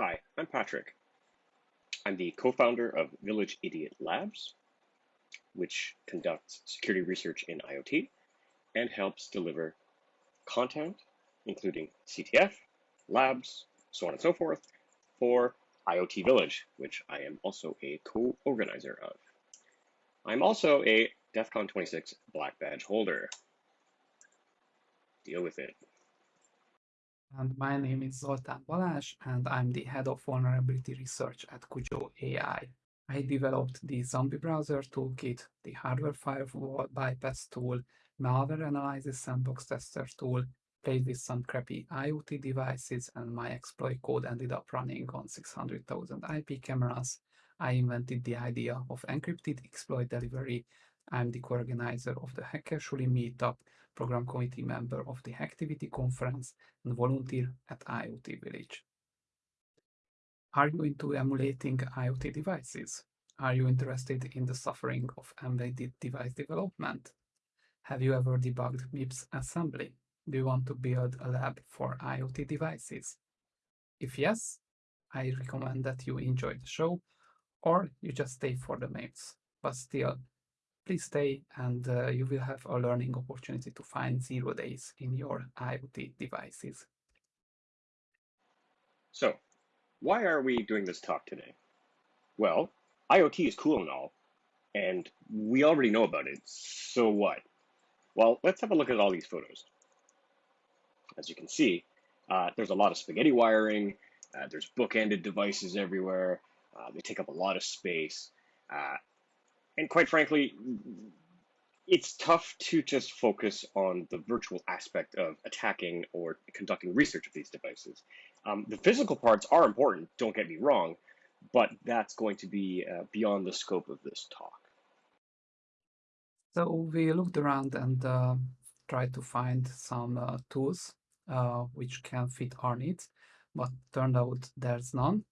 Hi, I'm Patrick. I'm the co-founder of Village Idiot Labs, which conducts security research in IoT and helps deliver content, including CTF, labs, so on and so forth, for IoT Village, which I am also a co-organizer of. I'm also a DEF CON 26 black badge holder. Deal with it. And my name is Zoltán Balázs, and I'm the head of vulnerability research at Cujo AI. I developed the Zombie Browser Toolkit, the Hardware Firewall Bypass tool, Malware Analysis Sandbox Tester tool, played with some crappy IoT devices, and my exploit code ended up running on 600,000 IP cameras. I invented the idea of encrypted exploit delivery. I'm the co-organizer of the Hackersuli meetup, program committee member of the Hacktivity conference, and volunteer at IoT Village. Are you into emulating IoT devices? Are you interested in the suffering of embedded device development? Have you ever debugged MIPS assembly? Do you want to build a lab for IoT devices? If yes, I recommend that you enjoy the show or you just stay for the memes. But still, please stay and uh, you will have a learning opportunity to find zero days in your IoT devices. So, why are we doing this talk today? Well, IoT is cool and all, and we already know about it, so what? Well, let's have a look at all these photos. As you can see, uh, there's a lot of spaghetti wiring, uh, there's bookended devices everywhere, uh, they take up a lot of space, uh, and quite frankly, it's tough to just focus on the virtual aspect of attacking or conducting research of these devices. Um, the physical parts are important, don't get me wrong, but that's going to be uh, beyond the scope of this talk. So we looked around and uh, tried to find some uh, tools uh, which can fit our needs, but turned out there's none.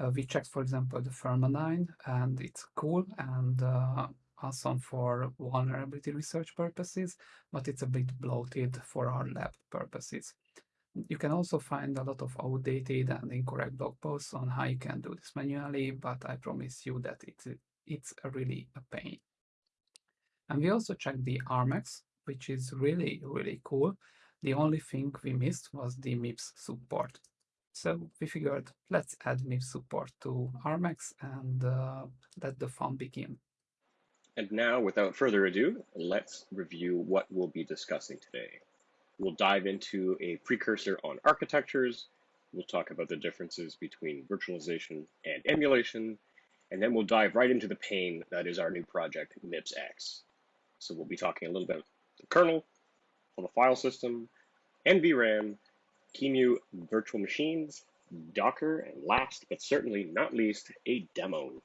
Uh, we checked, for example, the Firmadyne, and it's cool and uh, awesome for vulnerability research purposes, but it's a bit bloated for our lab purposes. You can also find a lot of outdated and incorrect blog posts on how you can do this manually, but I promise you that it's, it's really a pain. And we also checked the Armx, which is really, really cool. The only thing we missed was the MIPS support. So we figured let's add MIPS support to Armx and uh, let the fun begin. And now, without further ado, let's review what we'll be discussing today. We'll dive into a precursor on architectures, we'll talk about the differences between virtualization and emulation, and then we'll dive right into the pain that is our new project, MIPS-X. So we'll be talking a little bit about the kernel, on the file system, NVRAM, QEMU virtual machines, Docker, and last but certainly not least, a demo.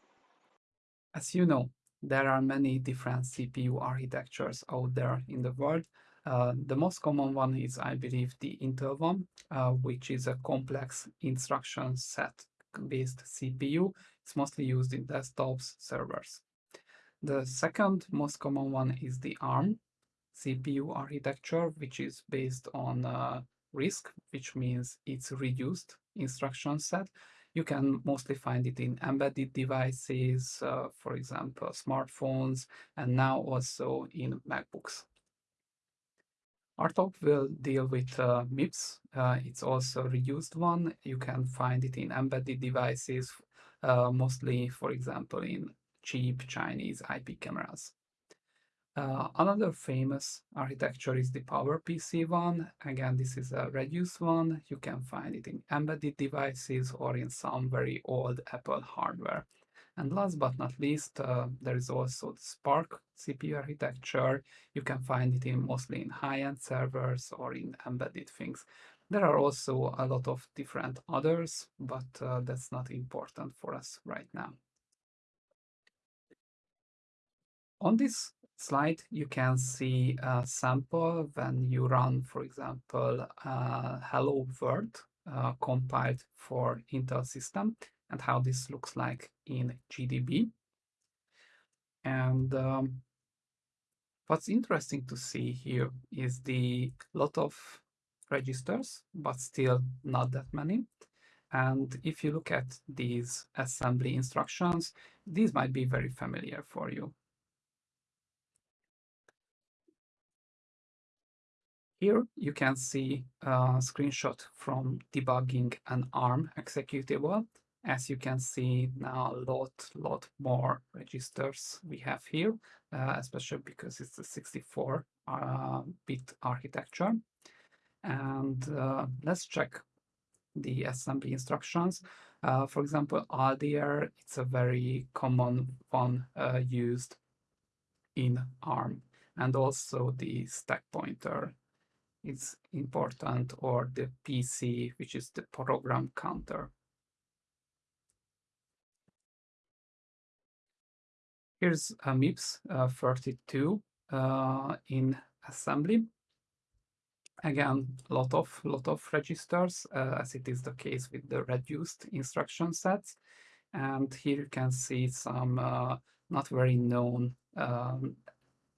As you know, there are many different CPU architectures out there in the world. Uh, the most common one is, I believe, the Intel one, uh, which is a complex instruction set based CPU. It's mostly used in desktops, servers. The second most common one is the ARM CPU architecture, which is based on uh, RISC, which means it's reduced instruction set. You can mostly find it in embedded devices, uh, for example, smartphones, and now also in MacBooks. Our talk will deal with uh, MIPS. Uh, it's also a reduced one. You can find it in embedded devices, uh, mostly, for example, in cheap Chinese IP cameras. Uh, another famous architecture is the PowerPC one. Again, this is a reduced one. You can find it in embedded devices or in some very old Apple hardware. And last but not least, uh, there is also the SPARC CPU architecture. You can find it in mostly in high-end servers or in embedded things. There are also a lot of different others, but uh, that's not important for us right now. On this slide, you can see a sample when you run, for example, uh, Hello World uh, compiled for Intel system and how this looks like in GDB. And um, what's interesting to see here is the lot of registers, but still not that many. And if you look at these assembly instructions, these might be very familiar for you. Here you can see a screenshot from debugging an ARM executable. As you can see now a lot, lot more registers we have here, uh, especially because it's a 64 uh, bit architecture. And uh, let's check the assembly instructions. Uh, for example, ALDR, it's a very common one uh, used in ARM. And also the stack pointer is important or the PC, which is the program counter. Here's a MIPS uh, 32 uh, in assembly. Again, lot of lot of registers, uh, as it is the case with the reduced instruction sets. And here you can see some uh, not very known um,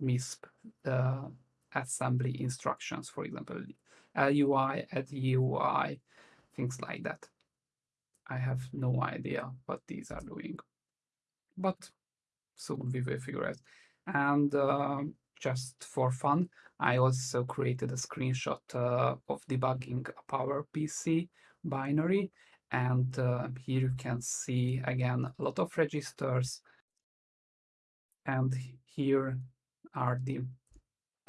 MIPS uh, assembly instructions, for example, LUI, UI, things like that. I have no idea what these are doing, but soon we will figure it. And uh, just for fun, I also created a screenshot uh, of debugging a PowerPC binary. And uh, here you can see again a lot of registers. And here are the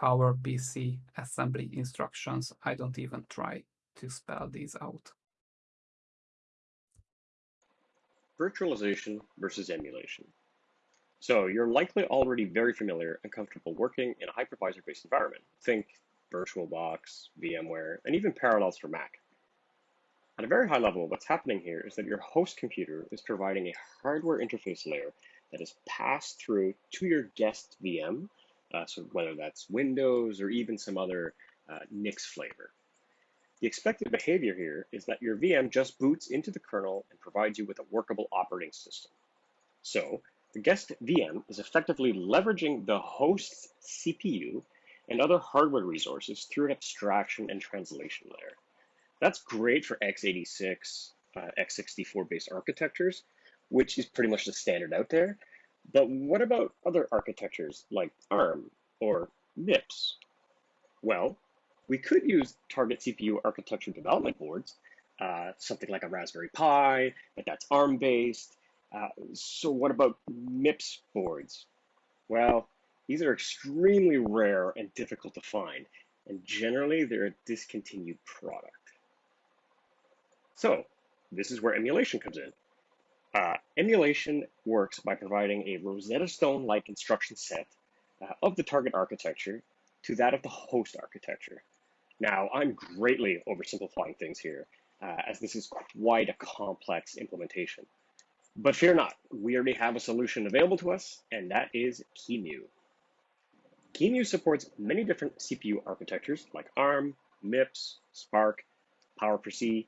PowerPC assembly instructions. I don't even try to spell these out. Virtualization versus emulation. So you're likely already very familiar and comfortable working in a hypervisor-based environment. Think VirtualBox, VMware, and even Parallels for Mac. At a very high level, what's happening here is that your host computer is providing a hardware interface layer that is passed through to your guest VM uh, so whether that's Windows or even some other uh, Nix flavor. The expected behavior here is that your VM just boots into the kernel and provides you with a workable operating system. So the guest VM is effectively leveraging the host's CPU and other hardware resources through an abstraction and translation layer. That's great for x86, uh, x64 based architectures, which is pretty much the standard out there, but what about other architectures like ARM or MIPS? Well, we could use target CPU architecture development boards, uh, something like a Raspberry Pi, but that's ARM based. Uh, so what about MIPS boards? Well, these are extremely rare and difficult to find, and generally they're a discontinued product. So this is where emulation comes in. Uh, emulation works by providing a Rosetta Stone-like instruction set uh, of the target architecture to that of the host architecture. Now, I'm greatly oversimplifying things here, uh, as this is quite a complex implementation. But fear not, we already have a solution available to us, and that is QEMU. QEMU supports many different CPU architectures like ARM, MIPS, SPARC, PowerPC,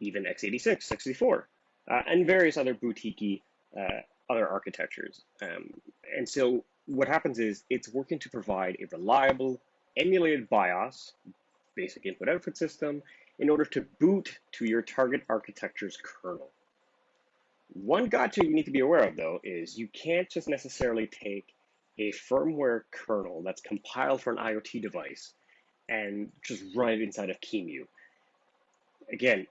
even x86, 64 uh, and various other boutique uh, other architectures. Um, and so what happens is it's working to provide a reliable emulated BIOS, basic input output system, in order to boot to your target architecture's kernel. One gotcha you need to be aware of though is you can't just necessarily take a firmware kernel that's compiled for an IoT device and just run it inside of QEMU. Again,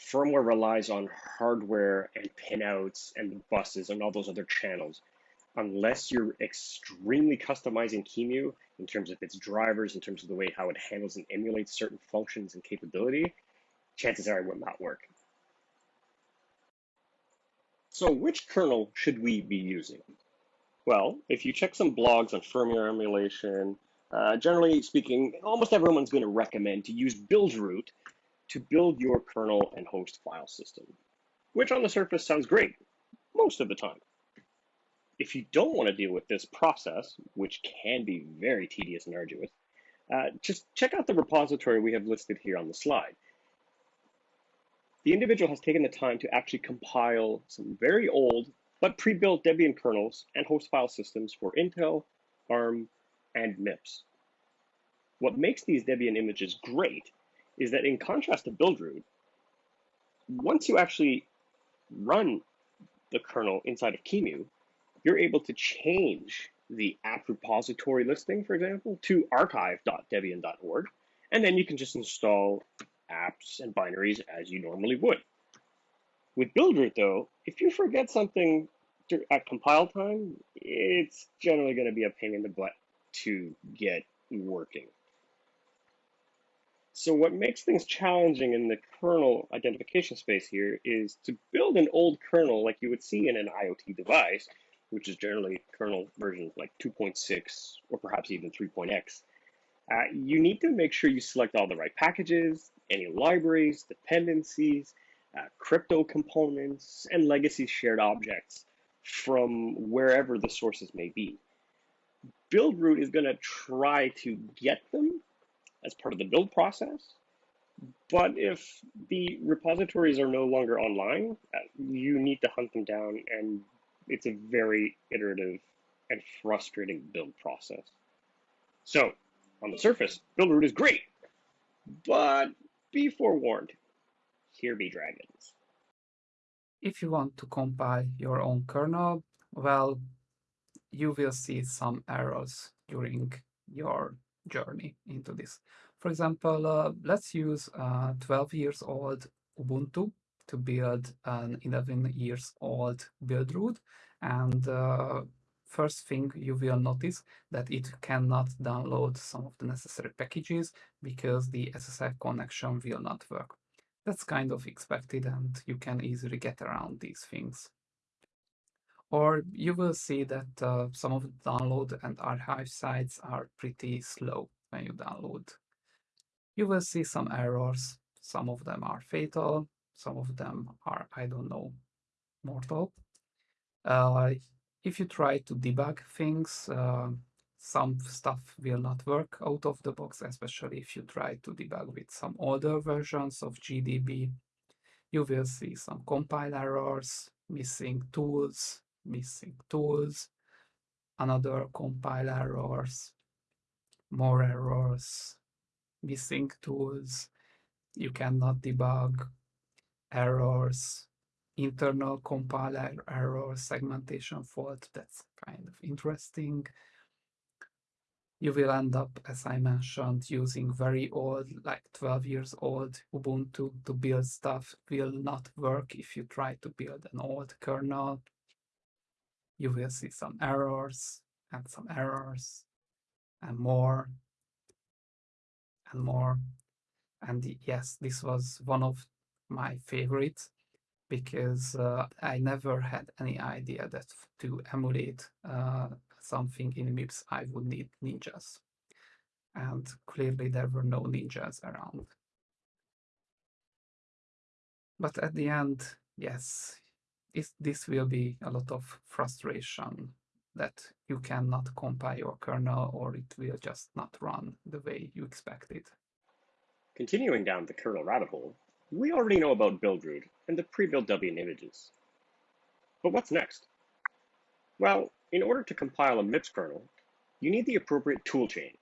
firmware relies on hardware and pinouts and buses and all those other channels. Unless you're extremely customizing QEMU in terms of its drivers, in terms of the way how it handles and emulates certain functions and capability, chances are it will not work. So which kernel should we be using? Well, if you check some blogs on firmware emulation, uh, generally speaking, almost everyone's going to recommend to use Buildroot to build your kernel and host file system, which on the surface sounds great most of the time. If you don't want to deal with this process, which can be very tedious and arduous, uh, just check out the repository we have listed here on the slide. The individual has taken the time to actually compile some very old but pre-built Debian kernels and host file systems for Intel, ARM, and MIPS. What makes these Debian images great is that in contrast to Buildroot, once you actually run the kernel inside of QEMU, you're able to change the apt repository listing, for example, to archive.debian.org, and then you can just install apps and binaries as you normally would. With Buildroot, though, if you forget something at compile time, it's generally going to be a pain in the butt to get working. So what makes things challenging in the kernel identification space here is to build an old kernel like you would see in an IoT device, which is generally kernel version like 2.6 or perhaps even 3.x. Uh, you need to make sure you select all the right packages, any libraries, dependencies, uh, crypto components, and legacy shared objects from wherever the sources may be. Buildroot is going to try to get them as part of the build process, but if the repositories are no longer online, uh, you need to hunt them down, and it's a very iterative and frustrating build process. So, on the surface, Buildroot is great, but be forewarned, here be dragons. If you want to compile your own kernel, well, you will see some errors during your journey into this. For example, uh, let's use a 12 years old Ubuntu to build an 11 years old Buildroot. And uh, first thing you will notice that it cannot download some of the necessary packages because the SSL connection will not work. That's kind of expected and you can easily get around these things. Or you will see that uh, some of the download and archive sites are pretty slow when you download. You will see some errors. Some of them are fatal. Some of them are, I don't know, mortal. Uh, if you try to debug things, uh, some stuff will not work out of the box, especially if you try to debug with some older versions of GDB. You will see some compile errors, missing tools, missing tools, another compile errors, more errors, missing tools, you cannot debug errors, internal compiler er-, error, segmentation fault, that's kind of interesting you will end up, as I mentioned, using very old, like 12 years old Ubuntu to build stuff will not work if you try to build an old kernel. You will see some errors and some errors and more and more. And yes, this was one of my favorites because uh, I never had any idea that to emulate uh, something in MIPS, I would need ninjas. And clearly there were no ninjas around. But at the end, yes, this, this will be a lot of frustration that you cannot compile your kernel or it will just not run the way you expected. Continuing down the kernel rabbit hole, we already know about Buildroot and the pre-built Debian images. But what's next? Well, in order to compile a MIPS kernel, you need the appropriate toolchain.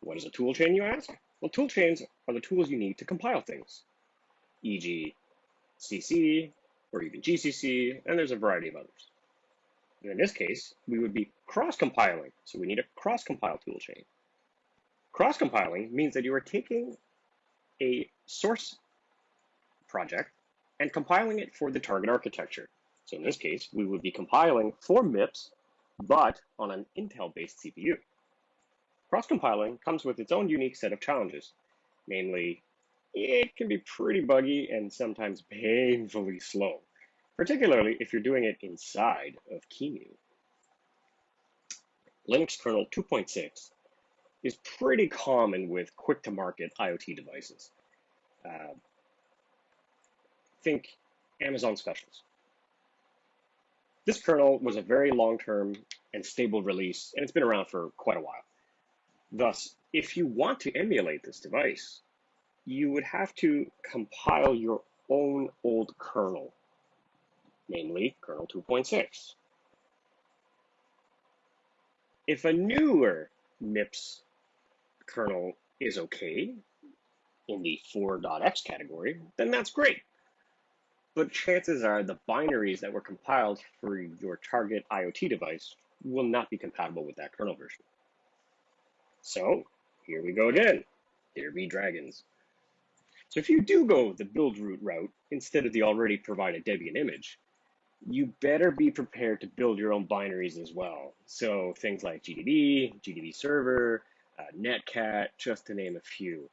What is a toolchain, you ask? Well, toolchains are the tools you need to compile things, e.g. CC, or even GCC, and there's a variety of others. And in this case, we would be cross-compiling, so we need a cross-compile toolchain. Cross-compiling means that you are taking a source project and compiling it for the target architecture. So in this case, we would be compiling for MIPS, but on an Intel-based CPU. Cross-compiling comes with its own unique set of challenges, namely, it can be pretty buggy and sometimes painfully slow, particularly if you're doing it inside of QEMU. Linux kernel 2.6 is pretty common with quick-to-market IoT devices. Uh, think Amazon specials. This kernel was a very long-term and stable release, and it's been around for quite a while. Thus, if you want to emulate this device, you would have to compile your own old kernel, namely kernel 2.6. If a newer MIPS kernel is okay, in the 4.x category, then that's great. But chances are the binaries that were compiled for your target IoT device will not be compatible with that kernel version. So here we go again. There be dragons. So if you do go the Buildroot route instead of the already provided Debian image, you better be prepared to build your own binaries as well. So things like GDB, GDB server, uh, Netcat, just to name a few.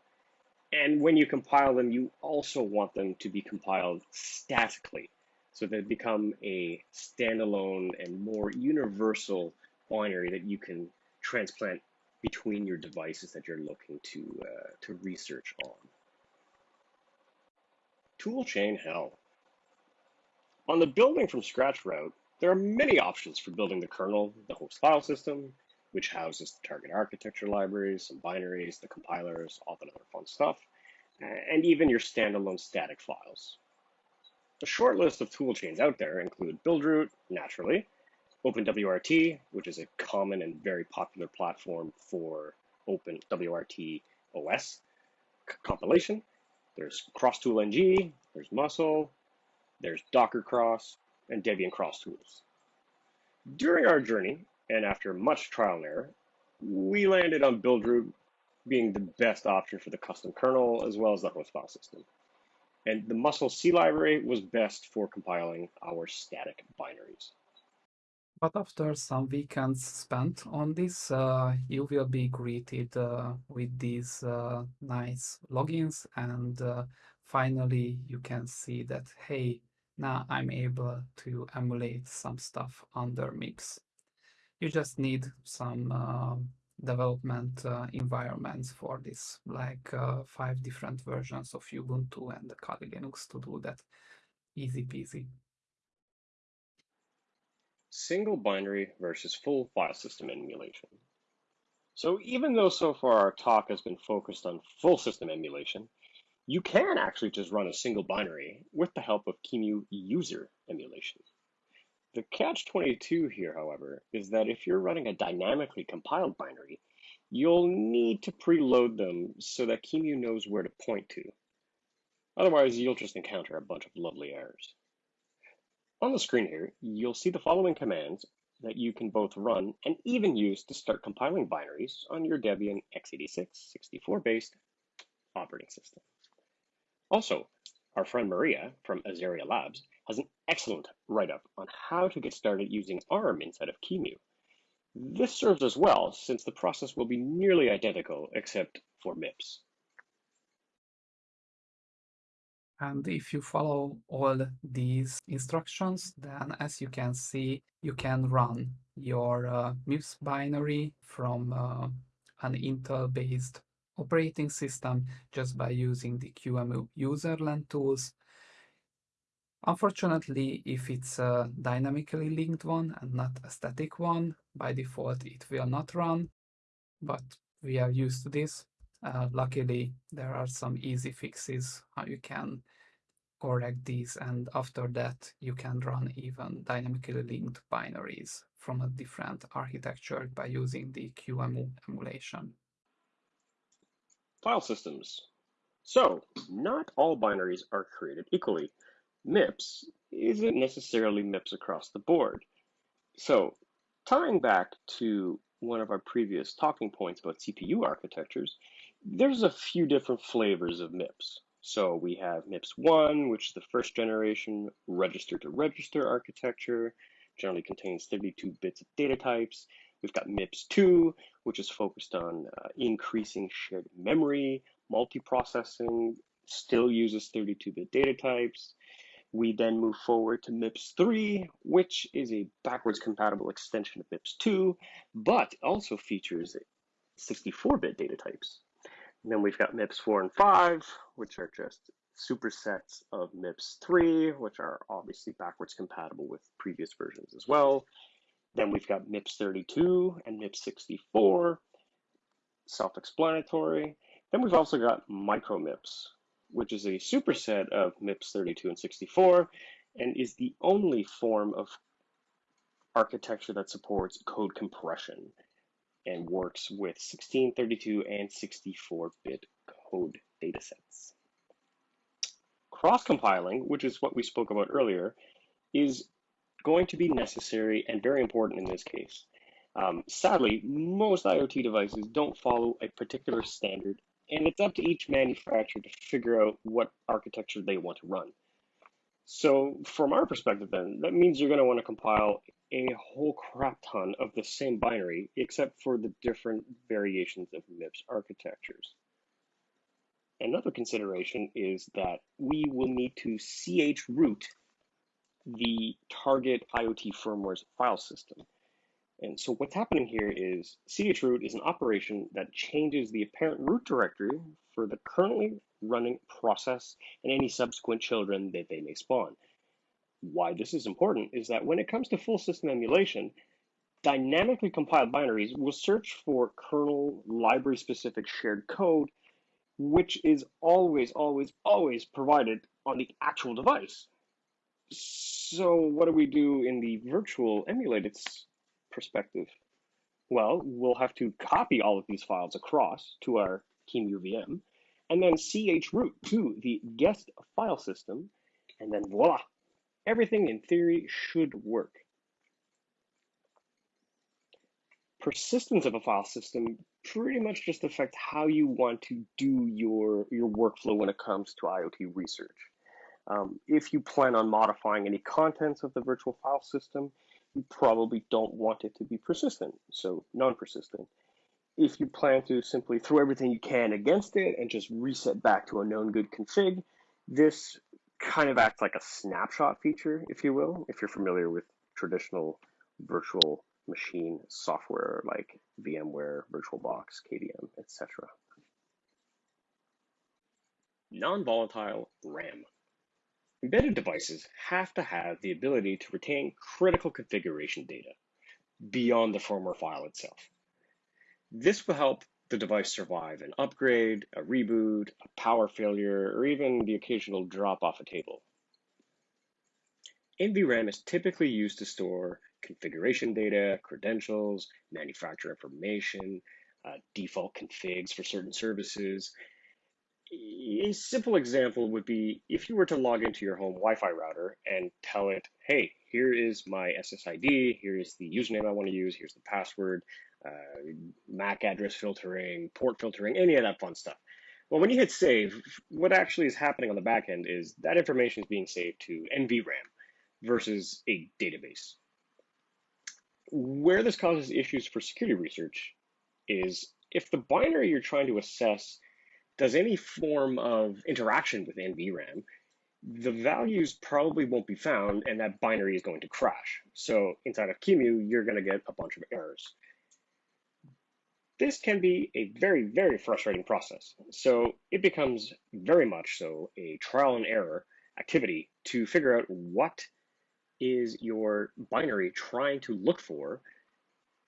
And when you compile them, you also want them to be compiled statically so they become a standalone and more universal binary that you can transplant between your devices that you're looking to, uh, to research on. Toolchain hell. On the building from scratch route, there are many options for building the kernel, the host file system, which houses the target architecture libraries, some binaries, the compilers, all that other fun stuff, and even your standalone static files. A short list of toolchains out there include Buildroot, naturally, OpenWRT, which is a common and very popular platform for OpenWRT OS compilation. There's crosstool-NG, there's musl, there's Docker Cross, and Debian Cross Tools. During our journey, and after much trial and error, we landed on Buildroot being the best option for the custom kernel as well as the host file system. And the musl C library was best for compiling our static binaries. But after some weekends spent on this, uh, you will be greeted uh, with these uh, nice logins and uh, finally you can see that, hey, now I'm able to emulate some stuff under MIPS. You just need some uh, development uh, environments for this, like five different versions of Ubuntu and Kali Linux to do that. Easy peasy. Single binary versus full file system emulation. So even though so far our talk has been focused on full system emulation, you can actually just run a single binary with the help of QEMU user emulation. The catch-22 here, however, is that if you're running a dynamically compiled binary, you'll need to preload them so that QEMU knows where to point to. Otherwise, you'll just encounter a bunch of lovely errors. On the screen here, you'll see the following commands that you can both run and even use to start compiling binaries on your Debian x86 64-based operating system. Also, our friend Maria from Azeria Labs has an excellent write-up on how to get started using ARM inside of QEMU. This serves us well since the process will be nearly identical except for MIPS. And if you follow all these instructions, then as you can see, you can run your uh, MIPS binary from uh, an Intel-based operating system just by using the QEMU userland tools. Unfortunately, if it's a dynamically linked one and not a static one, by default it will not run, but we are used to this. Uh, luckily, there are some easy fixes how you can correct these and after that you can run even dynamically linked binaries from a different architecture by using the QEMU emulation. File systems. So, not all binaries are created equally. MIPS isn't necessarily MIPS across the board. So, tying back to one of our previous talking points about CPU architectures, there's a few different flavors of MIPS. So we have MIPS 1, which is the first generation register to register architecture, generally contains 32 bits of data types. We've got MIPS 2, which is focused on uh, increasing shared memory, multiprocessing, still uses 32-bit data types. We then move forward to MIPS 3, which is a backwards compatible extension of MIPS 2, but also features 64-bit data types. And then we've got MIPS 4 and 5, which are just supersets of MIPS 3, which are obviously backwards compatible with previous versions as well. Then we've got MIPS 32 and MIPS 64, self-explanatory. Then we've also got microMIPS, which is a superset of MIPS 32 and 64, and is the only form of architecture that supports code compression and works with 16, 32, and 64-bit code datasets. Cross-compiling, which is what we spoke about earlier, is going to be necessary and very important in this case. Um, sadly, most IoT devices don't follow a particular standard, and it's up to each manufacturer to figure out what architecture they want to run. So from our perspective then, that means you're going to want to compile a whole crap ton of the same binary, except for the different variations of MIPS architectures. Another consideration is that we will need to chroot the target IoT firmware's file system. And so what's happening here is chroot is an operation that changes the apparent root directory for the currently running process and any subsequent children that they may spawn. Why this is important is that when it comes to full system emulation, dynamically compiled binaries will search for kernel library specific shared code, which is always, always, always provided on the actual device. So what do we do in the virtual emulated perspective? Well, we'll have to copy all of these files across to our QEMU VM and then chroot to the guest file system, and then voila, everything in theory should work. Persistence of a file system pretty much just affects how you want to do your, your workflow when it comes to IoT research. Um, if you plan on modifying any contents of the virtual file system, you probably don't want it to be persistent, so non-persistent if you plan to simply throw everything you can against it and just reset back to a known good config, this kind of acts like a snapshot feature, if you will, if you're familiar with traditional virtual machine software like VMware, VirtualBox, KVM, etc. Non-volatile RAM. Embedded devices have to have the ability to retain critical configuration data beyond the firmware file itself. This will help the device survive an upgrade, a reboot, a power failure, or even the occasional drop off a table. NVRAM is typically used to store configuration data, credentials, manufacturer information, uh, default configs for certain services. A simple example would be if you were to log into your home Wi-Fi router and tell it, hey, here is my SSID, here is the username I want to use, here's the password, uh, MAC address filtering, port filtering, any of that fun stuff. Well, when you hit save, what actually is happening on the back end is that information is being saved to NVRAM versus a database. Where this causes issues for security research is if the binary you're trying to assess does any form of interaction with NVRAM, the values probably won't be found and that binary is going to crash. So inside of QEMU, you're going to get a bunch of errors. This can be a very, very frustrating process. So it becomes very much so a trial and error activity to figure out what is your binary trying to look for,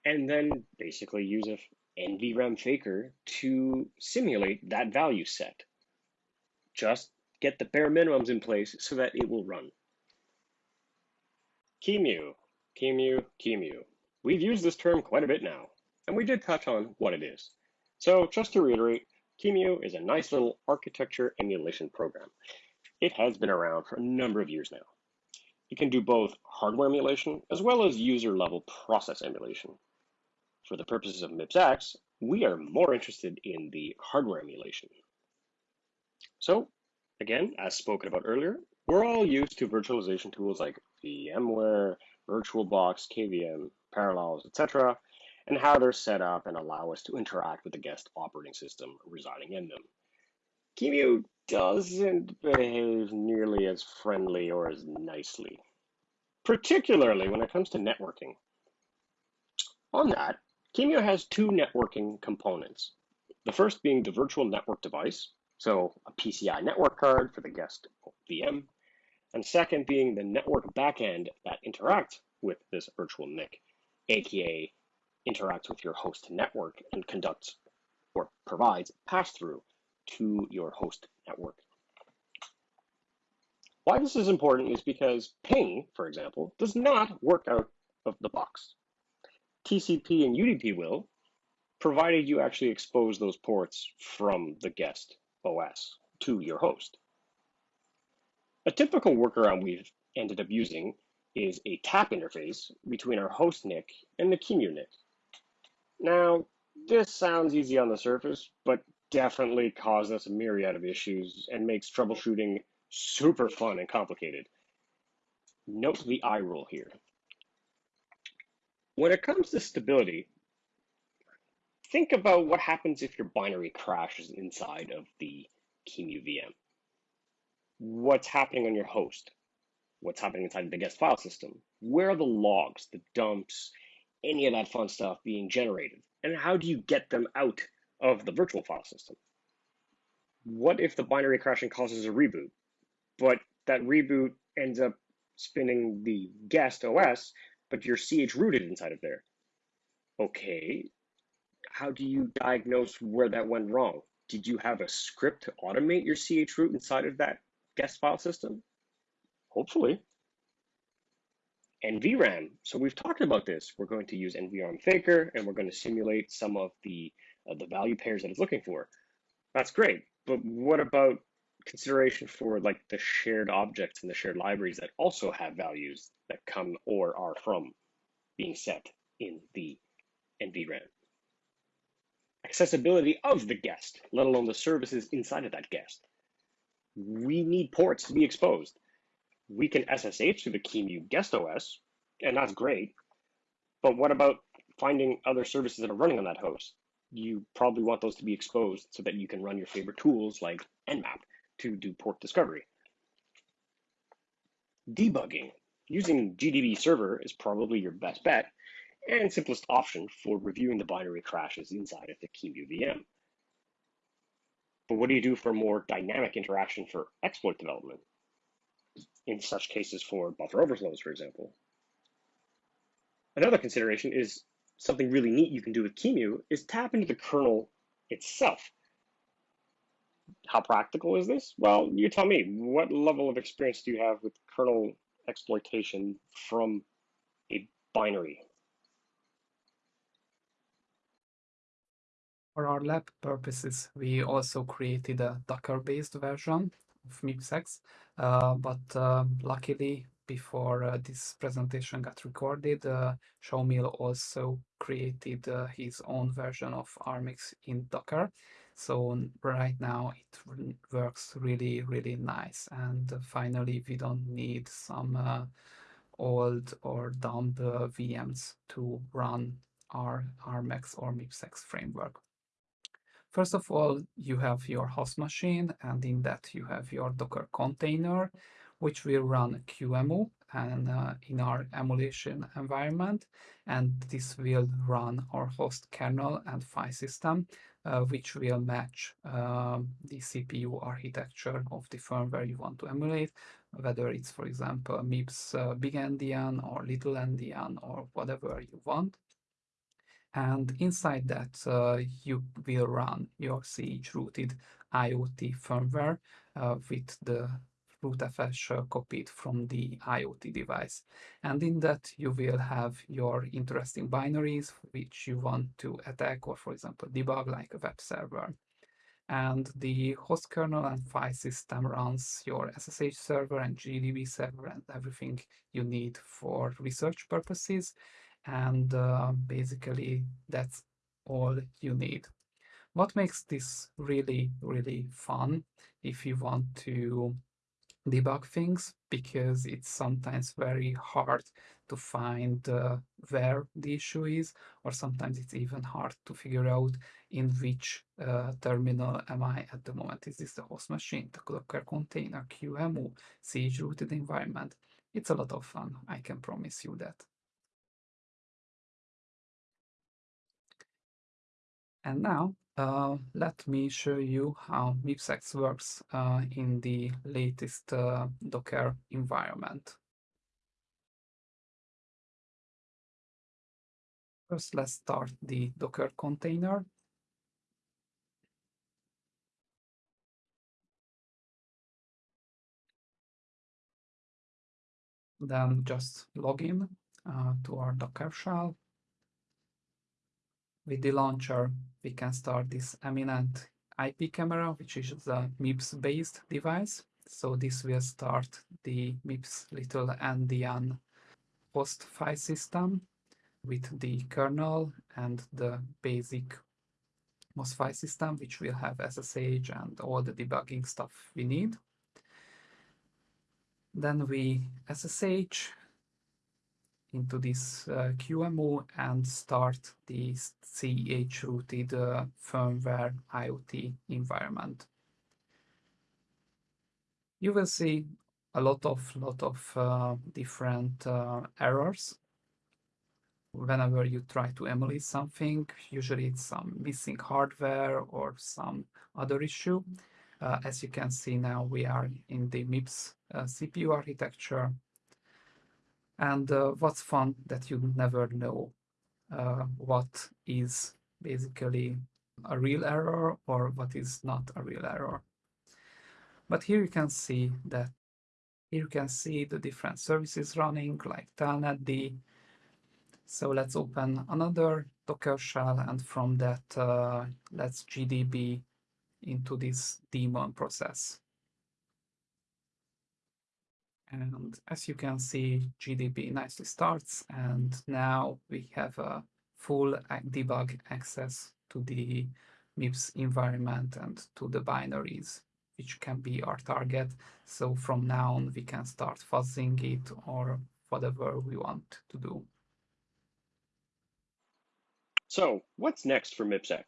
and then basically use a NVRAM faker to simulate that value set. Just get the bare minimums in place so that it will run. QEMU, QEMU, QEMU. We've used this term quite a bit now and we did touch on what it is. So just to reiterate, QEMU is a nice little architecture emulation program. It has been around for a number of years now. It can do both hardware emulation as well as user level process emulation. For the purposes of MIPS we are more interested in the hardware emulation. So again, as spoken about earlier, we're all used to virtualization tools like VMware, VirtualBox, KVM, Parallels, etc and how they're set up and allow us to interact with the guest operating system residing in them. QEMU doesn't behave nearly as friendly or as nicely, particularly when it comes to networking. On that, QEMU has two networking components. The first being the virtual network device, so a PCI network card for the guest VM, and second being the network backend that interacts with this virtual NIC, aka interacts with your host network and conducts or provides pass-through to your host network. Why this is important is because ping, for example, does not work out of the box. TCP and UDP will, provided you actually expose those ports from the guest OS to your host. A typical workaround we've ended up using is a tap interface between our host NIC and the QEMU NIC. Now, this sounds easy on the surface, but definitely causes us a myriad of issues and makes troubleshooting super fun and complicated. Note the I rule here. When it comes to stability, think about what happens if your binary crashes inside of the QEMU VM. What's happening on your host? What's happening inside of the guest file system? Where are the logs, the dumps, any of that fun stuff being generated? And how do you get them out of the virtual file system? What if the binary crashing causes a reboot, but that reboot ends up spinning the guest OS, but you're CH rooted inside of there? Okay, how do you diagnose where that went wrong? Did you have a script to automate your CH root inside of that guest file system? Hopefully. NVRAM. So we've talked about this. We're going to use NVRAM Faker, and we're going to simulate some of the uh, the value pairs that it's looking for. That's great. But what about consideration for like the shared objects and the shared libraries that also have values that come or are from being set in the NVRAM? Accessibility of the guest, let alone the services inside of that guest. We need ports to be exposed we can SSH to the QEMU guest OS, and that's great. But what about finding other services that are running on that host? You probably want those to be exposed so that you can run your favorite tools like Nmap to do port discovery. Debugging. Using GDB server is probably your best bet and simplest option for reviewing the binary crashes inside of the QEMU VM. But what do you do for more dynamic interaction for exploit development? in such cases for buffer overflows, for example. Another consideration is something really neat you can do with QEMU is tap into the kernel itself. How practical is this? Well, you tell me, what level of experience do you have with kernel exploitation from a binary? For our lab purposes, we also created a Docker-based version of MIPS-X uh, but uh, luckily, before uh, this presentation got recorded, uh, also created uh, his own version of ARMX in Docker. So right now it works really, really nice. And finally, we don't need some uh, old or dumb VMs to run our ARMX or MIPS-X framework. First of all, you have your host machine, and in that you have your Docker container, which will run QEMU and uh, in our emulation environment, and this will run our host kernel and file system, uh, which will match uh, the CPU architecture of the firmware you want to emulate, whether it's, for example, MIPS uh, big endian or little endian or whatever you want. And inside that uh, you will run your CH rooted IoT firmware uh, with the rootfs copied from the IoT device. And in that you will have your interesting binaries which you want to attack or for example debug like a web server. And the host kernel and file system runs your SSH server and GDB server and everything you need for research purposes and uh, basically that's all you need. What makes this really, really fun if you want to debug things because it's sometimes very hard to find uh, where the issue is or sometimes it's even hard to figure out in which uh, terminal am I at the moment. Is this the host machine, the Docker container, QEMU, CH rooted environment? It's a lot of fun, I can promise you that. And now uh, let me show you how MIPS-X works uh, in the latest uh, Docker environment. First, let's start the Docker container. Then just log in uh, to our Docker shell with the launcher, we can start this eminent IP camera, which is a MIPS-based device. So this will start the MIPS little endian host file system with the kernel and the basic MOS file system, which will have SSH and all the debugging stuff we need. Then we SSH into this uh, and start the CH rooted uh, firmware IoT environment. You will see a lot of lot of uh, different uh, errors whenever you try to emulate something. Usually it's some missing hardware or some other issue. Uh, as you can see now, we are in the MIPS uh, CPU architecture. And uh, what's fun that you never know uh, what is basically a real error or what is not a real error. But here you can see that here you can see the different services running like telnetd. So let's open another Docker shell and from that uh, let's GDB into this daemon process. And as you can see, GDB nicely starts and now we have a full debug access to the MIPS environment and to the binaries, which can be our target. So from now on, we can start fuzzing it or whatever we want to do. So what's next for MIPSX?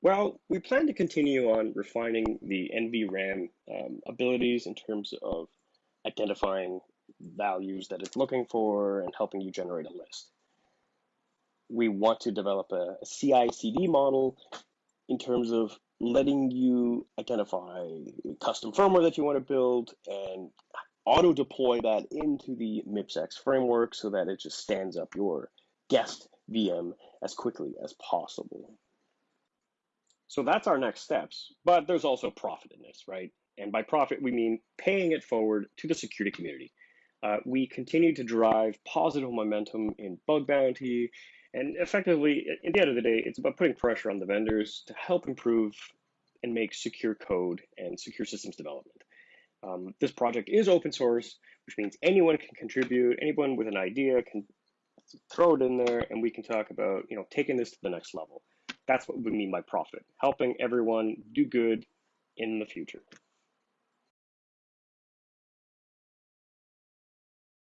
Well, we plan to continue on refining the NVRAM um, abilities in terms of identifying values that it's looking for and helping you generate a list. We want to develop a, a CI/CD model in terms of letting you identify custom firmware that you want to build and auto deploy that into the MIPSX framework so that it just stands up your guest VM as quickly as possible. So that's our next steps. But there's also profit in this, right? And by profit, we mean paying it forward to the security community. Uh, we continue to drive positive momentum in bug bounty. And effectively, at the end of the day, it's about putting pressure on the vendors to help improve and make secure code and secure systems development. Um, this project is open source, which means anyone can contribute, anyone with an idea can throw it in there, and we can talk about you know taking this to the next level. That's what we mean by profit, helping everyone do good in the future.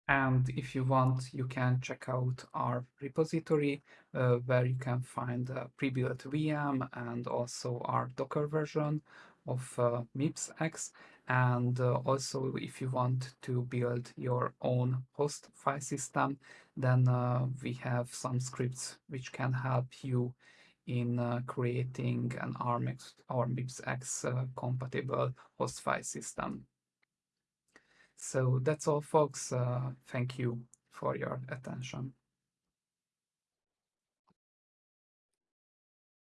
And if you want, you can check out our repository uh, where you can find a pre-built VM and also our Docker version of uh, MIPSX. And uh, also, if you want to build your own host file system, then uh, we have some scripts which can help you in uh, creating an ARMX or MIPSX uh, compatible host file system. So that's all folks. Uh, thank you for your attention.